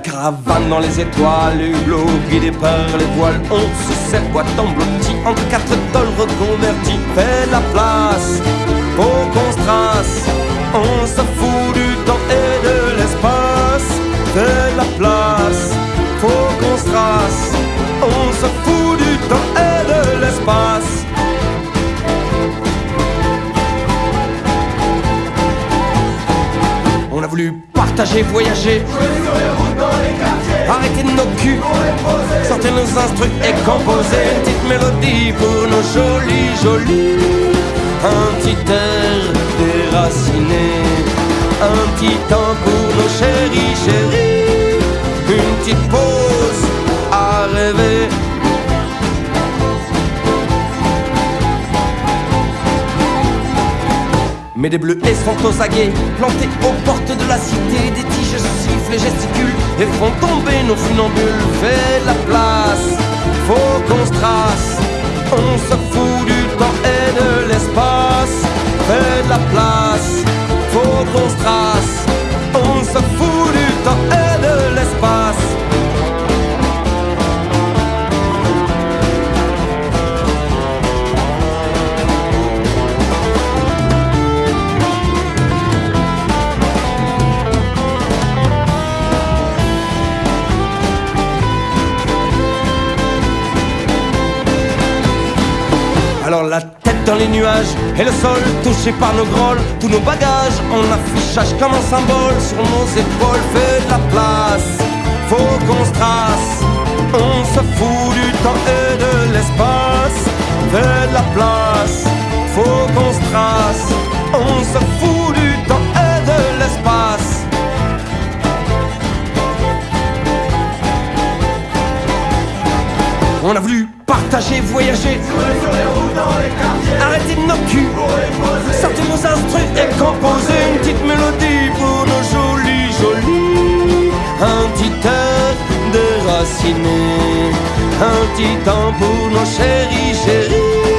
caravane dans les étoiles, hublot guidé par les voiles. On se sert boîte en blotti entre quatre tôles reconvertis. Fais la place, faut qu'on se trace. On se fout du temps et de l'espace. Fais la place, faut qu'on se trace. On se fout du temps et de l'espace. On a voulu partager, voyager. Arrêtez nos culs, sortez nos instruments et composez une petite mélodie pour nos jolis, jolis. Un petit air déraciné, un petit temps pour nos chéris, chéris. Une petite pause à rêver. Mais des bleus sont aux aguets, plantés aux portes de la font tomber nos funambules. Fais la place, faut qu'on se trace, on se fout du temps et de l'espace. Fais la place, faut qu'on se trace, on se fout du temps et de l'espace. La tête dans les nuages et le sol touché par nos grolles, tous nos bagages en affichage comme un symbole sur nos épaules. Fais de la place, faut qu'on se trace. On se fout du temps et de l'espace. Fais de la place, faut qu'on se trace. On se fout du temps et de l'espace. On a voulu partager, voyager. Arrêtez un petit temps pour nos chéris chéris.